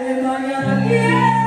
de mañana